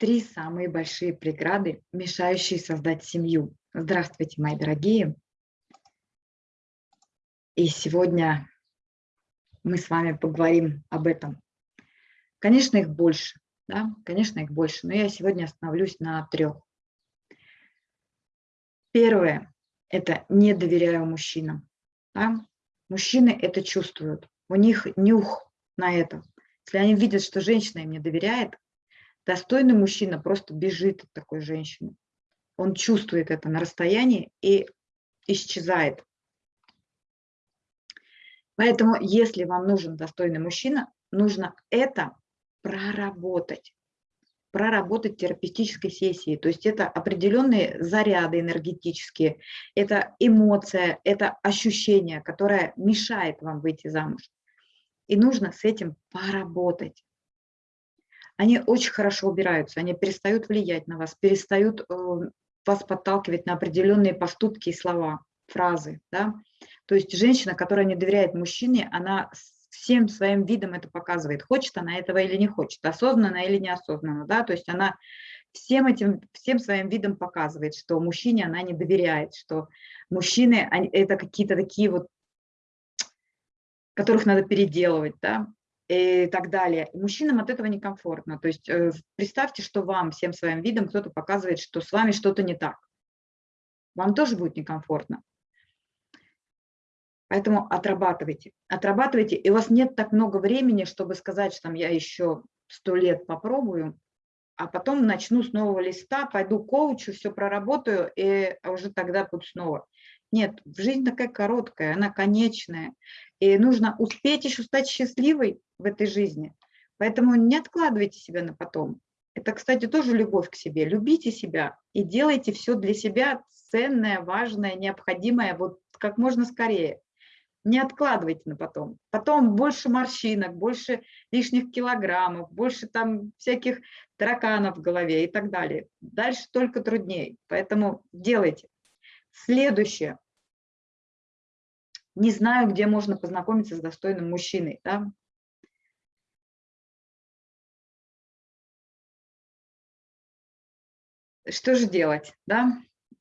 Три самые большие преграды, мешающие создать семью. Здравствуйте, мои дорогие. И сегодня мы с вами поговорим об этом. Конечно, их больше, да, конечно, их больше, но я сегодня остановлюсь на трех. Первое – это не доверяю мужчинам. Да? Мужчины это чувствуют, у них нюх на это. Если они видят, что женщина им не доверяет, достойный мужчина просто бежит от такой женщины. Он чувствует это на расстоянии и исчезает. Поэтому, если вам нужен достойный мужчина, нужно это проработать проработать терапевтической сессии. То есть это определенные заряды энергетические, это эмоция, это ощущение, которое мешает вам выйти замуж. И нужно с этим поработать. Они очень хорошо убираются, они перестают влиять на вас, перестают э, вас подталкивать на определенные поступки и слова, фразы. Да? То есть женщина, которая не доверяет мужчине, она всем своим видом это показывает, хочет она этого или не хочет, осознанно или неосознанно, да, то есть она всем этим, всем своим видом показывает, что мужчине она не доверяет, что мужчины они, это какие-то такие вот, которых надо переделывать, да, и так далее. Мужчинам от этого некомфортно. То есть э, представьте, что вам всем своим видом кто-то показывает, что с вами что-то не так. Вам тоже будет некомфортно. Поэтому отрабатывайте, отрабатывайте, и у вас нет так много времени, чтобы сказать, что там я еще сто лет попробую, а потом начну с нового листа, пойду коучу, все проработаю, и уже тогда буду снова. Нет, жизнь такая короткая, она конечная, и нужно успеть еще стать счастливой в этой жизни. Поэтому не откладывайте себя на потом. Это, кстати, тоже любовь к себе. Любите себя и делайте все для себя ценное, важное, необходимое вот как можно скорее. Не откладывайте на потом. Потом больше морщинок, больше лишних килограммов, больше там всяких тараканов в голове и так далее. Дальше только труднее. Поэтому делайте. Следующее. Не знаю, где можно познакомиться с достойным мужчиной. Да? Что же делать? Да?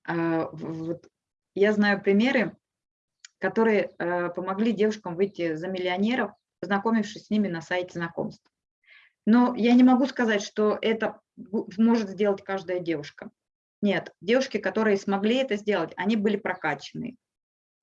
А, вот я знаю примеры, которые э, помогли девушкам выйти за миллионеров, познакомившись с ними на сайте знакомств. Но я не могу сказать, что это может сделать каждая девушка. Нет, девушки, которые смогли это сделать, они были прокачаны,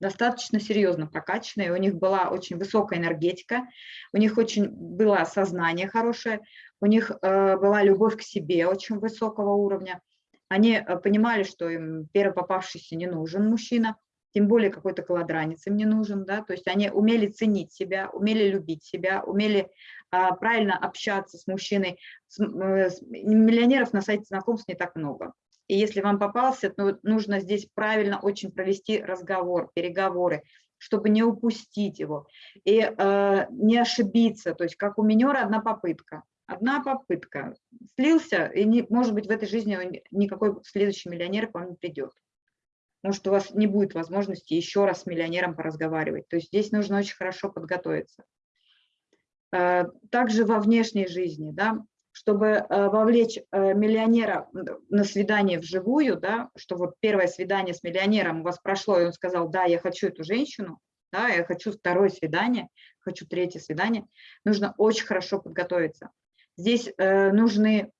достаточно серьезно прокачанные, у них была очень высокая энергетика, у них очень было сознание хорошее, у них э, была любовь к себе очень высокого уровня. Они э, понимали, что им первый попавшийся не нужен мужчина, тем более какой-то колодранец им не нужен, да, то есть они умели ценить себя, умели любить себя, умели а, правильно общаться с мужчиной. С, э, с, миллионеров на сайте знакомств не так много. И если вам попался, то нужно здесь правильно очень провести разговор, переговоры, чтобы не упустить его и э, не ошибиться. То есть как у минера одна попытка. Одна попытка. Слился, и не, может быть в этой жизни никакой следующий миллионер к вам не придет может, у вас не будет возможности еще раз с миллионером поразговаривать. То есть здесь нужно очень хорошо подготовиться. Э, также во внешней жизни, да, чтобы э, вовлечь э, миллионера на свидание вживую, да, что вот первое свидание с миллионером у вас прошло, и он сказал, да, я хочу эту женщину, да, я хочу второе свидание, хочу третье свидание, нужно очень хорошо подготовиться. Здесь нужны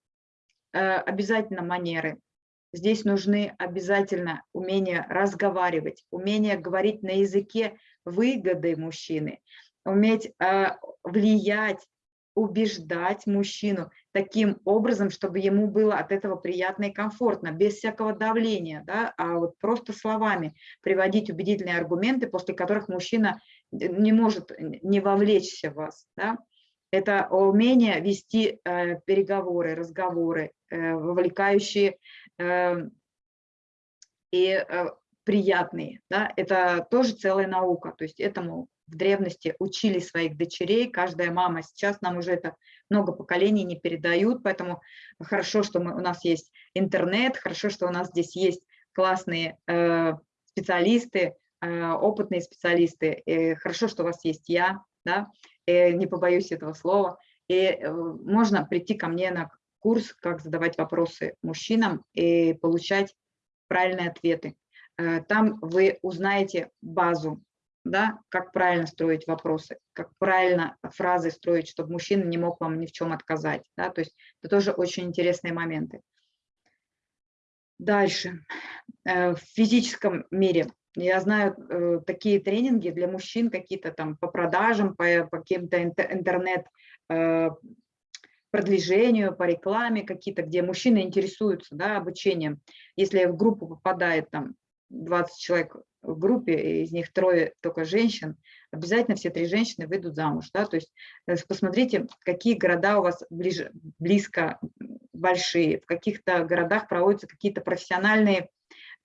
обязательно манеры, Здесь нужны обязательно умение разговаривать, умение говорить на языке выгоды мужчины, уметь э, влиять, убеждать мужчину таким образом, чтобы ему было от этого приятно и комфортно, без всякого давления, да, а вот просто словами приводить убедительные аргументы, после которых мужчина не может не вовлечься в вас. Да. Это умение вести э, переговоры, разговоры, э, вовлекающие Эм, и э, приятные. Да? Это тоже целая наука. То есть этому в древности учили своих дочерей, каждая мама. Сейчас нам уже это много поколений не передают, поэтому хорошо, что мы, у нас есть интернет, хорошо, что у нас здесь есть классные э, специалисты, э, опытные специалисты, э, хорошо, что у вас есть я, да, э, не побоюсь этого слова, и э, можно прийти ко мне на курс, как задавать вопросы мужчинам и получать правильные ответы. Э, там вы узнаете базу, да, как правильно строить вопросы, как правильно фразы строить, чтобы мужчина не мог вам ни в чем отказать. Да, то есть это тоже очень интересные моменты. Дальше. Э, в физическом мире я знаю э, такие тренинги для мужчин, какие-то там по продажам, по, по каким-то интернет продвижению, по рекламе какие-то, где мужчины интересуются да, обучением. Если в группу попадает там 20 человек в группе, из них трое только женщин, обязательно все три женщины выйдут замуж. Да? То есть э, посмотрите, какие города у вас ближе, близко большие, в каких-то городах проводятся какие-то профессиональные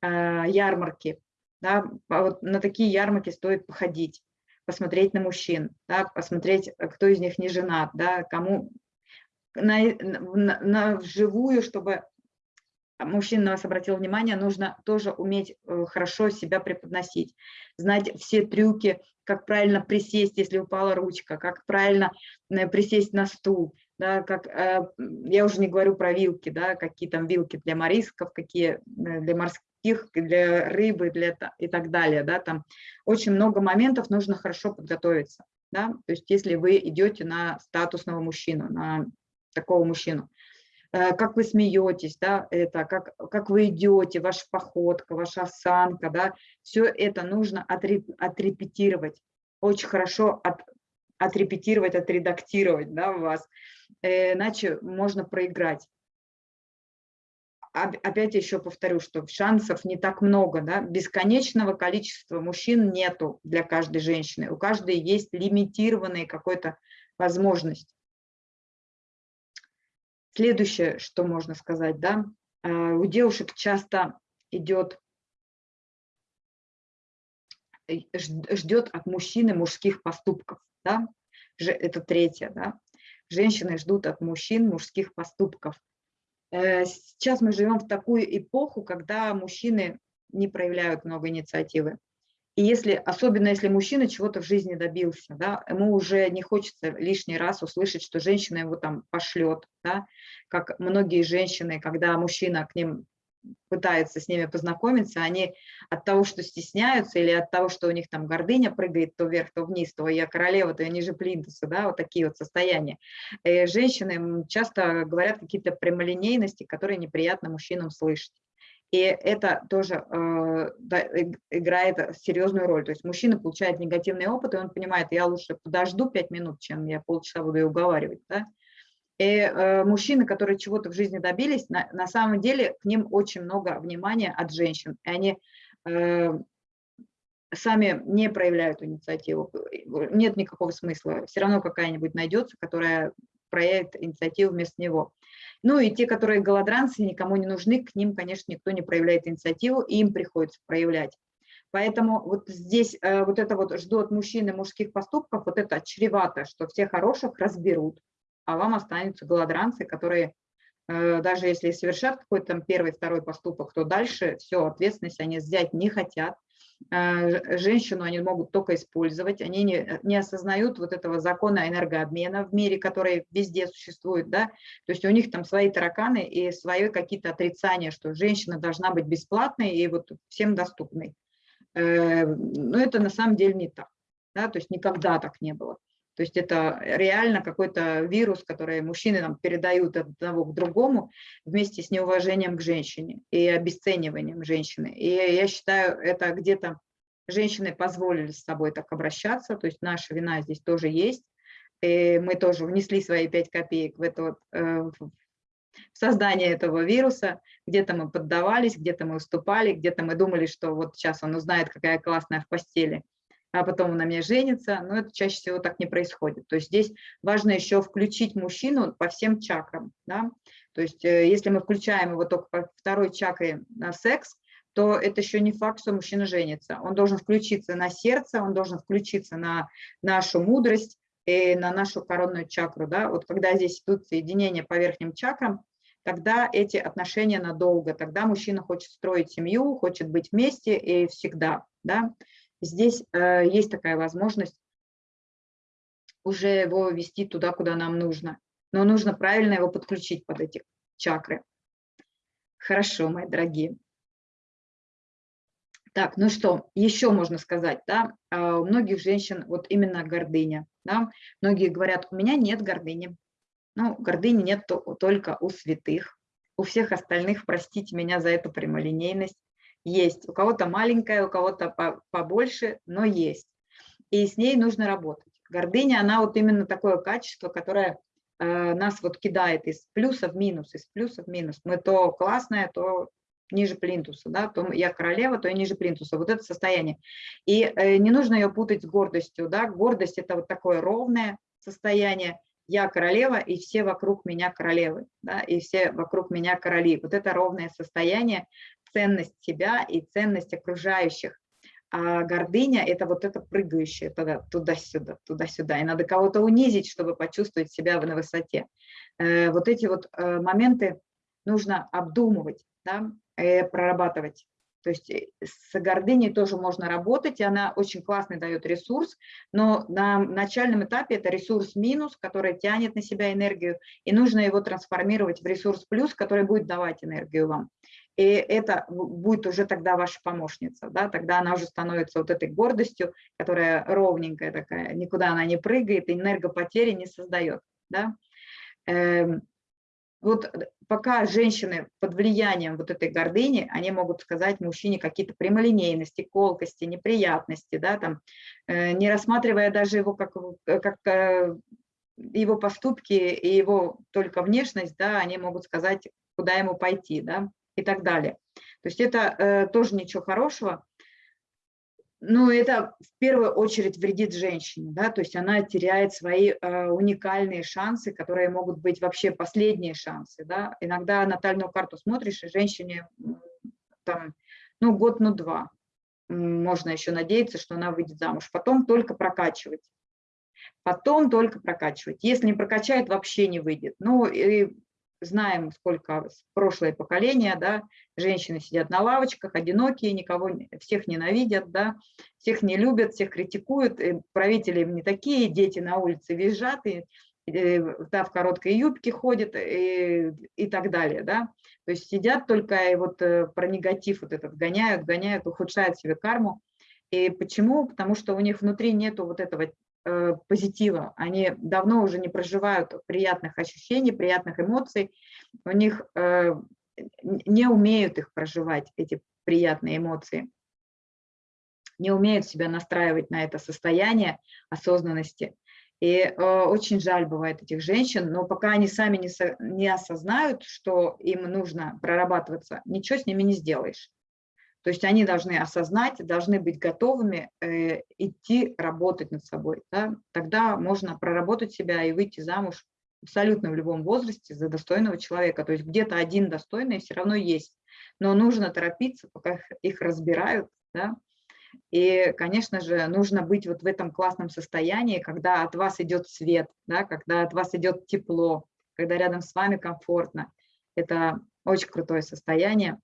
э, ярмарки. Да? Вот на такие ярмарки стоит походить посмотреть на мужчин, да, посмотреть, э, кто из них не женат, да, кому на, на, на вживую, чтобы мужчина на вас обратил внимание, нужно тоже уметь э, хорошо себя преподносить, знать все трюки, как правильно присесть, если упала ручка, как правильно э, присесть на стул, да, как, я уже не говорю про вилки, да, какие там вилки для морисков, какие для морских, для рыбы для, и так далее. Да, там очень много моментов, нужно хорошо подготовиться. Да, то есть если вы идете на статусного мужчину, на такого мужчину, Э, как вы смеетесь, да, это, как, как вы идете, ваша походка, ваша осанка, да, все это нужно отрепетировать, очень хорошо от, отрепетировать, отредактировать, да, вас, э, иначе можно проиграть. Опять еще повторю, что шансов не так много, да, бесконечного количества мужчин нету для каждой женщины, у каждой есть лимитированная какой-то возможность. Следующее, что можно сказать, да, э, у девушек часто идет, э, ждет от мужчины мужских поступков, да, это третье, да, женщины ждут от мужчин мужских поступков. Э, сейчас мы живем в такую эпоху, когда мужчины не проявляют много инициативы. И если, особенно если мужчина чего-то в жизни добился, да, ему уже не хочется лишний раз услышать, что женщина его там пошлет, да, как многие женщины, когда мужчина к ним пытается с ними познакомиться, они от того, что стесняются, или от того, что у них там гордыня прыгает то вверх, то вниз, то я королева, то я ниже плинтуса, да, вот такие вот состояния. И э, женщины часто говорят какие-то прямолинейности, которые неприятно мужчинам слышать. И это тоже э, да, играет серьезную роль. То есть мужчина получает негативный опыт, и он понимает, я лучше подожду 5 минут, чем я полчаса буду ее уговаривать. Да? И э, мужчины, которые чего-то в жизни добились, на, на самом деле к ним очень много внимания от женщин. И они э, сами не проявляют инициативу. Нет никакого смысла. Все равно какая-нибудь найдется, которая проявит инициативу вместо него. Ну и те, которые голодранцы, никому не нужны, к ним, конечно, никто не проявляет инициативу, и им приходится проявлять. Поэтому вот здесь э, вот это вот жду от мужчины мужских поступков, вот это чревато, что все хороших разберут, а вам останутся голодранцы, которые э, даже если совершат какой-то там первый, второй поступок, то дальше все, ответственность они взять не хотят, Э, женщину они могут только использовать, они не, не осознают вот этого закона энергообмена в мире, который везде существует, да, то есть у них там свои тараканы и свои какие-то отрицания, что женщина должна быть бесплатной и вот всем доступной. Э, но это на самом деле не так, да, то есть никогда так не было. То есть это реально какой-то вирус, который мужчины нам передают от одного к другому вместе с неуважением к женщине и обесцениванием женщины. И я считаю, это где-то женщины позволили с собой так обращаться, то есть наша вина здесь тоже есть. И мы тоже внесли свои пять копеек в это э, в создание этого вируса. Где-то мы поддавались, где-то мы уступали, где-то мы думали, что вот сейчас он узнает, какая классная в постели, а потом он на мне женится, но это чаще всего так не происходит. То есть здесь важно еще включить мужчину по всем чакрам. Да? То есть э, если мы включаем его только по второй чакре на секс, то это еще не факт, что мужчина женится. Он должен включиться на сердце, он должен включиться на нашу мудрость и на нашу коронную чакру. Да? Вот когда здесь идут соединения по верхним чакрам, тогда эти отношения надолго, тогда мужчина хочет строить семью, хочет быть вместе и всегда. Да? Здесь э, есть такая возможность уже его вести туда, куда нам нужно. но нужно правильно его подключить под эти чакры. Хорошо, мои дорогие. Так, ну что, еще можно сказать, да, а, у многих женщин вот именно гордыня, да, многие говорят, у меня нет гордыни, ну, гордыни нет только у святых, у всех остальных, простите меня за эту прямолинейность, есть, у кого-то маленькая, у кого-то побольше, но есть, и с ней нужно работать. Гордыня, она вот именно такое качество, которое э, нас вот кидает из плюса в минус, из плюса в минус. Мы то классное, то ниже плинтуса, да, то я королева, то я ниже плинтуса, вот это состояние. И э, не нужно ее путать с гордостью, да, гордость это вот такое ровное состояние, я королева, и все вокруг меня королевы, да, и все вокруг меня короли. Вот это ровное состояние, ценность себя и ценность окружающих. А гордыня – это вот это прыгающее туда-сюда, туда-сюда. И надо кого-то унизить, чтобы почувствовать себя на высоте. Э, вот эти вот э, моменты нужно обдумывать да, э, прорабатывать. То есть с гордыней тоже можно работать, и она очень классный дает ресурс, но на начальном этапе это ресурс минус, который тянет на себя энергию, и нужно его трансформировать в ресурс плюс, который будет давать энергию вам. И это будет уже тогда ваша помощница, да, тогда она уже становится вот этой гордостью, которая ровненькая такая, никуда она не прыгает, энергопотери не создает. Да. Эм, вот пока женщины под влиянием вот этой гордыни, они могут сказать мужчине какие-то прямолинейности, колкости, неприятности, да, там, э, не рассматривая даже его как, э, как э, его поступки и его только внешность, да, они могут сказать, куда ему пойти, да, и так далее. То есть это э, тоже ничего хорошего, ну, это в первую очередь вредит женщине, да, то есть она теряет свои э, уникальные шансы, которые могут быть вообще последние шансы, да. Иногда натальную карту смотришь, и женщине там, ну, год, ну, два. Можно еще надеяться, что она выйдет замуж. Потом только прокачивать. Потом только прокачивать. Если не прокачает, вообще не выйдет. Ну, и знаем, сколько прошлое поколение, да, женщины сидят на лавочках, одинокие, никого, всех ненавидят, да, всех не любят, всех критикуют, правители не такие, дети на улице визжат, и, и да, в короткой юбке ходят и, и так далее, да. То есть сидят только и вот э, про негатив вот этот гоняют, гоняют, ухудшают себе карму. И почему? Потому что у них внутри нету вот этого Э, позитива. Они давно уже не проживают приятных ощущений, приятных эмоций. У них э, не умеют их проживать, эти приятные эмоции. Не умеют себя настраивать на это состояние осознанности. И э, очень жаль бывает этих женщин, но пока они сами не осознают, что им нужно прорабатываться, ничего с ними не сделаешь. То есть они должны осознать, должны быть готовыми э, идти работать над собой. Да? Тогда можно проработать себя и выйти замуж абсолютно в любом возрасте за достойного человека. То есть где-то один достойный все равно есть. Но нужно торопиться, пока их разбирают. Да? И, конечно же, нужно быть вот в этом классном состоянии, когда от вас идет свет, да? когда от вас идет тепло, когда рядом с вами комфортно. Это очень крутое состояние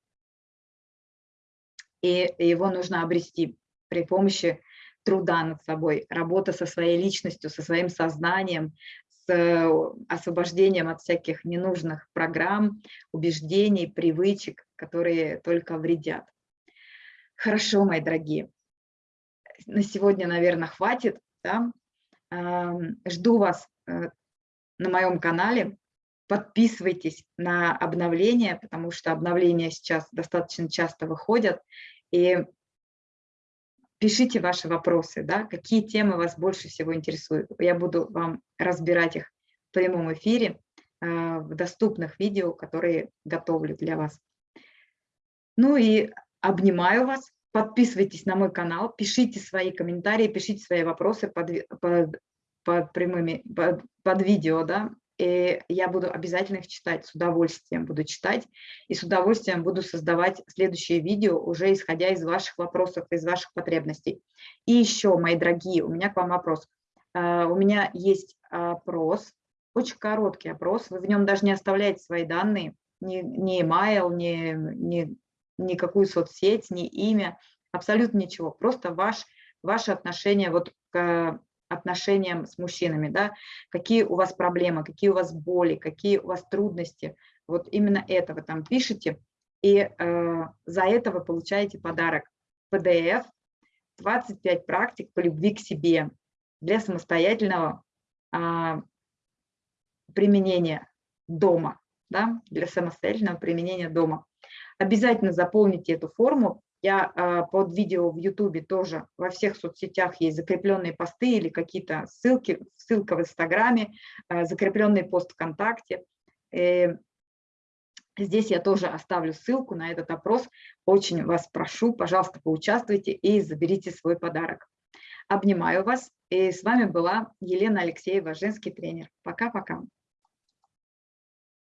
и его нужно обрести при помощи труда над собой, работа со своей личностью, со своим сознанием, с э, освобождением от всяких ненужных программ, убеждений, привычек, которые только вредят. Хорошо, мои дорогие. На сегодня, наверное, хватит. Да? Жду вас э, на моем канале. Подписывайтесь на обновления, потому что обновления сейчас достаточно часто выходят. И пишите ваши вопросы, да, какие темы вас больше всего интересуют. Я буду вам разбирать их в прямом эфире, э, в доступных видео, которые готовлю для вас. Ну и обнимаю вас, подписывайтесь на мой канал, пишите свои комментарии, пишите свои вопросы под, под, под прямыми, под, под видео, да, и я буду обязательно их читать, с удовольствием буду читать, и с удовольствием буду создавать следующие видео, уже исходя из ваших вопросов, из ваших потребностей. И еще, мои дорогие, у меня к вам вопрос. А, у меня есть опрос, очень короткий опрос, вы в нем даже не оставляете свои данные, ни, ни email, ни, ни, никакую соцсеть, ни имя, абсолютно ничего, просто ваш, ваше отношение вот к отношениям с мужчинами, да, какие у вас проблемы, какие у вас боли, какие у вас трудности. Вот именно это вы там пишете, и э, за это вы получаете подарок PDF 25 практик по любви к себе для самостоятельного э, применения дома, да, для самостоятельного применения дома. Обязательно заполните эту форму. Я э, под видео в YouTube тоже во всех соцсетях есть закрепленные посты или какие-то ссылки, ссылка в Инстаграме, э, закрепленный пост ВКонтакте. Э, здесь я тоже оставлю ссылку на этот опрос. Очень вас прошу, пожалуйста, поучаствуйте и заберите свой подарок. Обнимаю вас. И с вами была Елена Алексеева, женский тренер. Пока-пока.